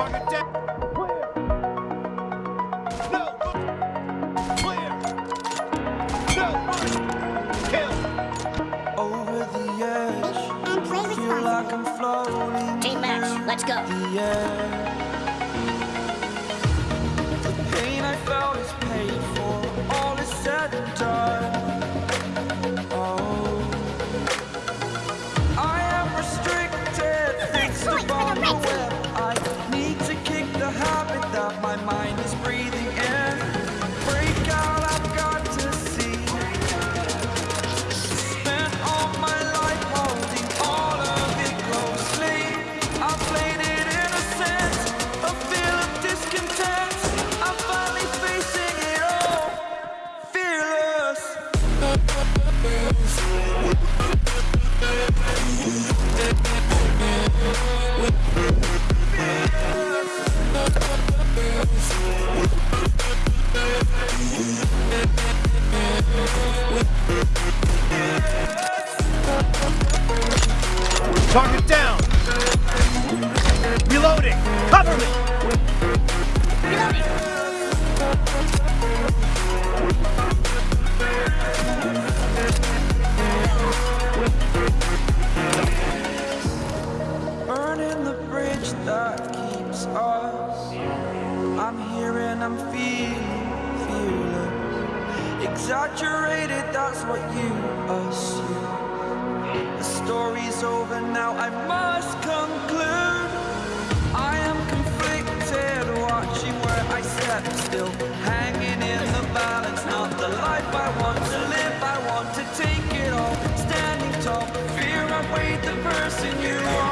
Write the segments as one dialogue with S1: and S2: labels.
S1: Target down. No. Clear. No. Kill.
S2: Over the edge,
S3: And play
S2: feel like I'm floating
S3: Team match, let's go.
S1: Target down. Reloading. Cover me.
S2: Burning the bridge that keeps us. I'm here and I'm feeling. Exaggerated, that's what you assume. The story's over now, I must conclude. I am conflicted, watching where I step still. Hanging in the balance, not the life I want to live. I want to take it all, standing tall. Fear I weighed the person you are.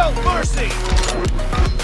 S1: No mercy.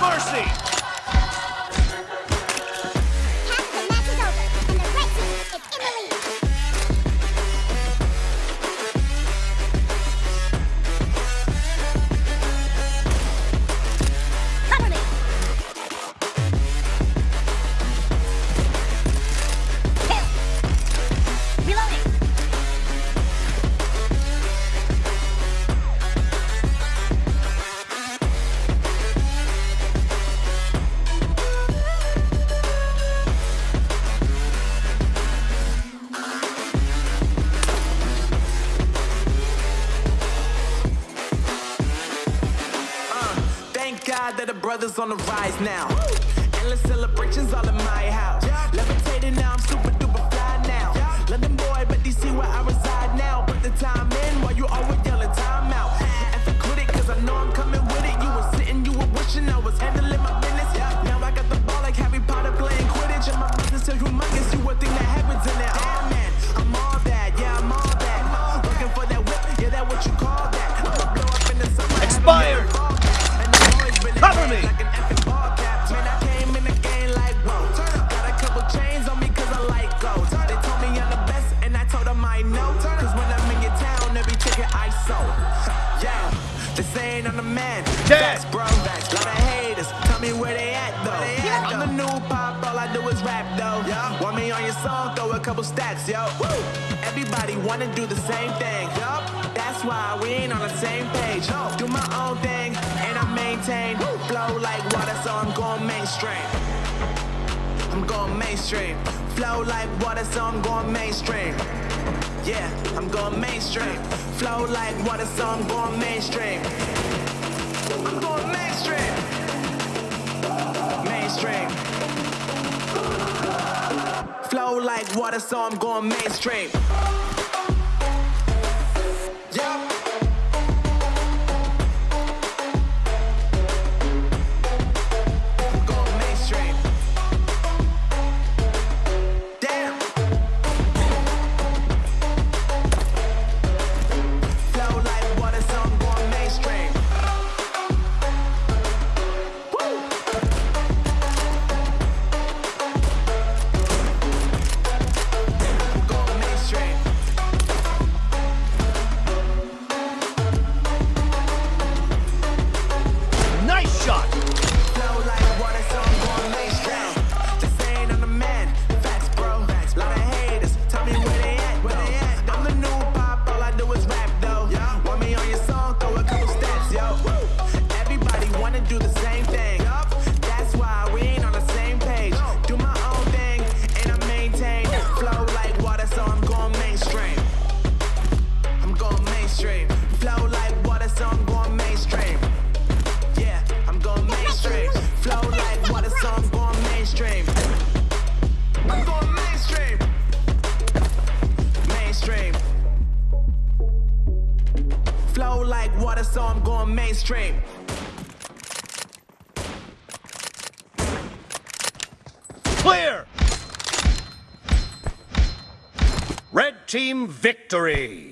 S1: Mercy.
S4: That the brothers on the rise now. Endless celebrations all in my house. Levitating now, I'm super duper fly now. London boy, but DC where I ISO. Yeah, they saying I'm the man. Facts, bro. Facts. Lot of haters. Tell me where they at though. I'm the new pop. All I do is rap though. Yeah. Want me on your song? Throw a couple stacks, yo. Woo. Everybody wanna do the same thing. Yup. That's why we ain't on the same page. No. Do my own thing and I maintain. Flow like water, so I'm going mainstream. I'm going mainstream. Flow like water, so I'm going mainstream. Yeah, I'm going mainstream. Flow like water, so I'm going mainstream. I'm going mainstream. Mainstream. Flow like water, so I'm going mainstream. Yeah. Mainstream.
S1: Clear. Red team victory.